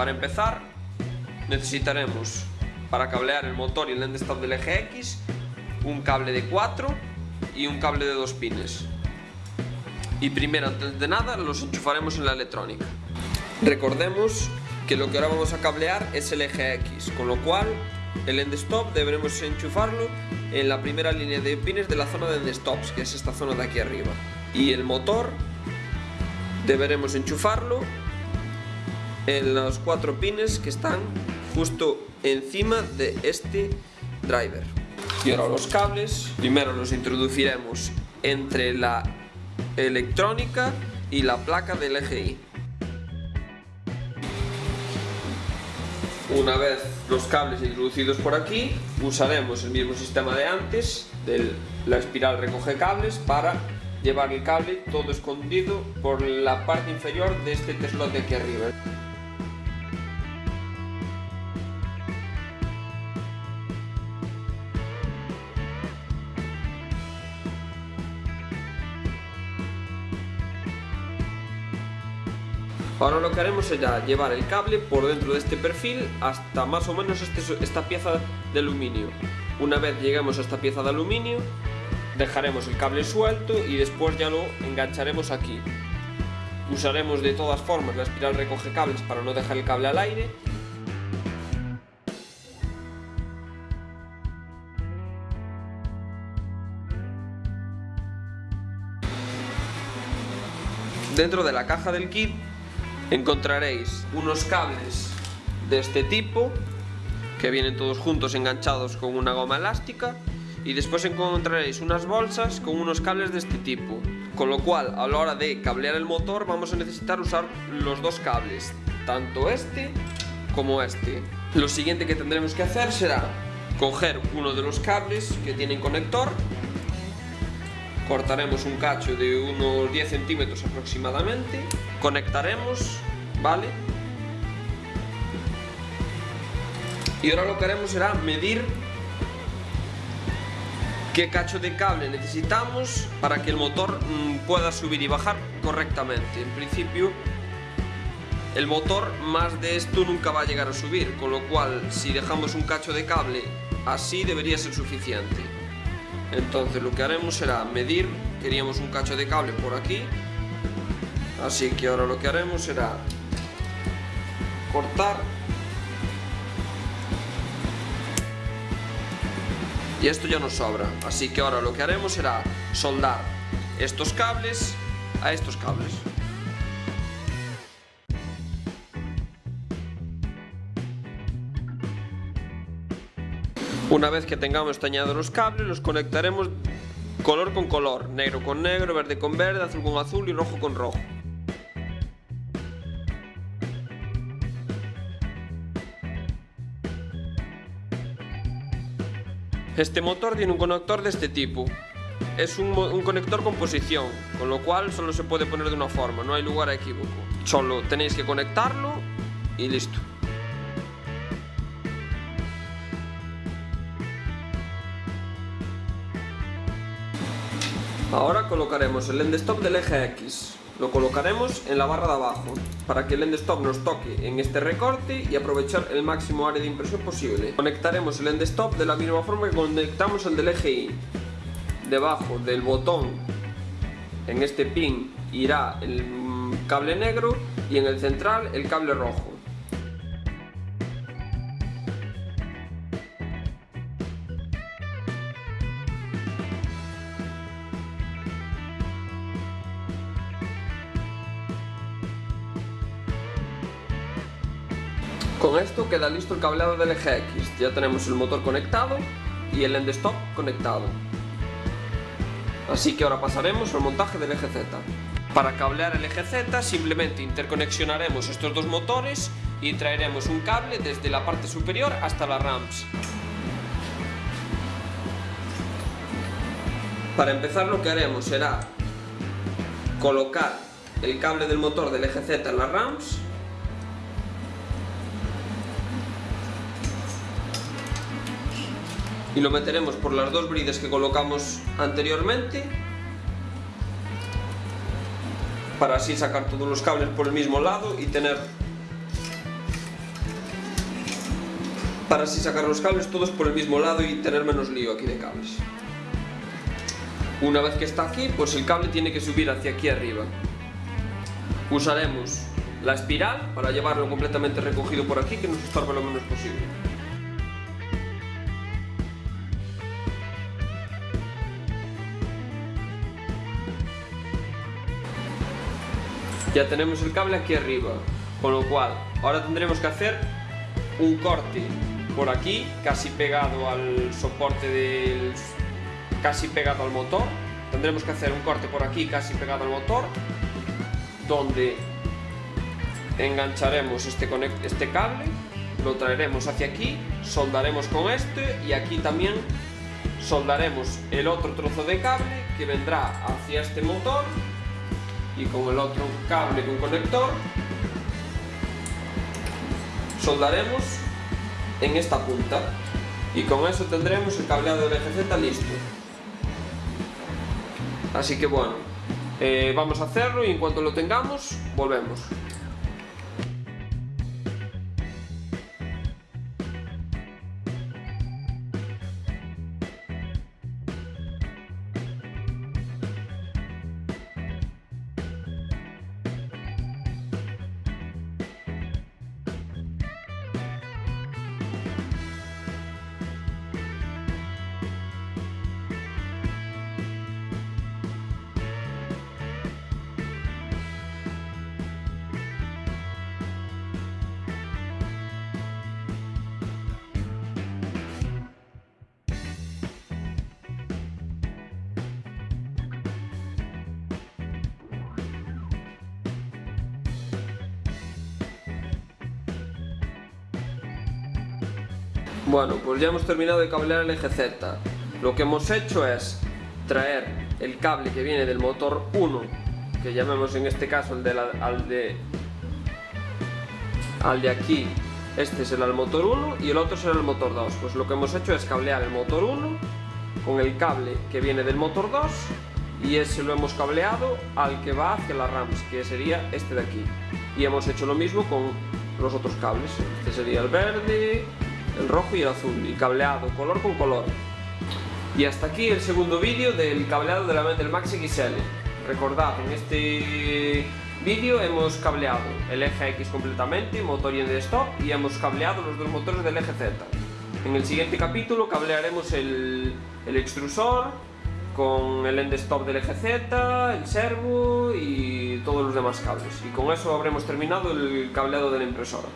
Para empezar, necesitaremos para cablear el motor y el end stop del eje X un cable de 4 y un cable de 2 pines. Y primero, antes de nada, los enchufaremos en la electrónica. Recordemos que lo que ahora vamos a cablear es el eje X, con lo cual el end stop deberemos enchufarlo en la primera línea de pines de la zona de end stops, que es esta zona de aquí arriba. Y el motor deberemos enchufarlo en los cuatro pines que están justo encima de este driver. Y ahora los cables, primero los introduciremos entre la electrónica y la placa del EGI. Una vez los cables introducidos por aquí, usaremos el mismo sistema de antes, de la espiral recoge cables, para llevar el cable todo escondido por la parte inferior de este slot de aquí arriba. Ahora lo que haremos será llevar el cable por dentro de este perfil hasta más o menos este, esta pieza de aluminio. Una vez lleguemos a esta pieza de aluminio, dejaremos el cable suelto y después ya lo engancharemos aquí. Usaremos de todas formas la espiral recoge cables para no dejar el cable al aire Dentro de la caja del kit encontraréis unos cables de este tipo que vienen todos juntos enganchados con una goma elástica y después encontraréis unas bolsas con unos cables de este tipo. Con lo cual a la hora de cablear el motor vamos a necesitar usar los dos cables tanto este como este. Lo siguiente que tendremos que hacer será coger uno de los cables que tienen conector cortaremos un cacho de unos 10 centímetros aproximadamente, conectaremos, ¿vale? Y ahora lo que haremos será medir qué cacho de cable necesitamos para que el motor mm, pueda subir y bajar correctamente. En principio, el motor más de esto nunca va a llegar a subir, con lo cual si dejamos un cacho de cable así debería ser suficiente. Entonces lo que haremos será medir, queríamos un cacho de cable por aquí, así que ahora lo que haremos será cortar y esto ya nos sobra, así que ahora lo que haremos será soldar estos cables a estos cables. Una vez que tengamos tañados los cables, los conectaremos color con color, negro con negro, verde con verde, azul con azul y rojo con rojo. Este motor tiene un conector de este tipo. Es un, un, conector con posición, con lo cual solo se puede poner de una forma, no hay lugar a equívoco. Solo tenéis que conectarlo y listo. Ahora colocaremos el end stop del eje X. Lo colocaremos en la barra de abajo, para que el end stop nos toque en este recorte y aprovechar el máximo área de impresión posible. Conectaremos el end stop de la misma forma que conectamos el del eje Y. Debajo del botón, en este pin, irá el cable negro y en el central el cable rojo. Con esto queda listo el cableado del eje X. Ya tenemos el motor conectado y el end stop conectado. Así que ahora pasaremos al montaje del eje Z. Para cablear el eje Z simplemente interconexionaremos estos dos motores y traeremos un cable desde la parte superior hasta las ramps. Para empezar lo que haremos será colocar el cable del motor del eje Z en las ramps y lo meteremos por las dos brides que colocamos anteriormente para así sacar todos los cables por el mismo lado y tener para así sacar los cables todos por el mismo lado y tener menos lío aquí de cables. Una vez que está aquí, pues el cable tiene que subir hacia aquí arriba. Usaremos la espiral para llevarlo completamente recogido por aquí que nos estorbe lo menos posible. Ya tenemos el cable aquí arriba, con lo cual ahora tendremos que hacer un corte por aquí, casi pegado al soporte del... casi pegado al motor. Tendremos que hacer un corte por aquí, casi pegado al motor, donde engancharemos este, este cable, lo traeremos hacia aquí, soldaremos con este y aquí también soldaremos el otro trozo de cable que vendrá hacia este motor y con el otro cable con conector. Soldaremos en esta punta. Y con eso tendremos el cableado del eje Z listo. Así que bueno eh, vamos a hacerlo y en cuanto lo tengamos volvemos Bueno, pues ya hemos terminado de cablear el eje Z. Lo que hemos hecho es traer el cable que viene del motor 1, que llamemos en este caso el de al, de, al de aquí, este será el motor 1 y el otro será el motor 2. Pues lo que hemos hecho es cablear el motor 1 con el cable que viene del motor 2 y ese lo hemos cableado al que va hacia la RAMS, que sería este de aquí. Y hemos hecho lo mismo con los otros cables. Este sería el verde, el rojo y el azul, y cableado color con color. Y hasta aquí el segundo vídeo del cableado de la del Max XL. Recordad, en este vídeo hemos cableado el eje X completamente, motor y end stop, y hemos cableado los dos motores del eje Z. En el siguiente capítulo cablearemos el, el extrusor con el end stop del eje Z, el servo y todos los demás cables. Y con eso habremos terminado el cableado de la impresora.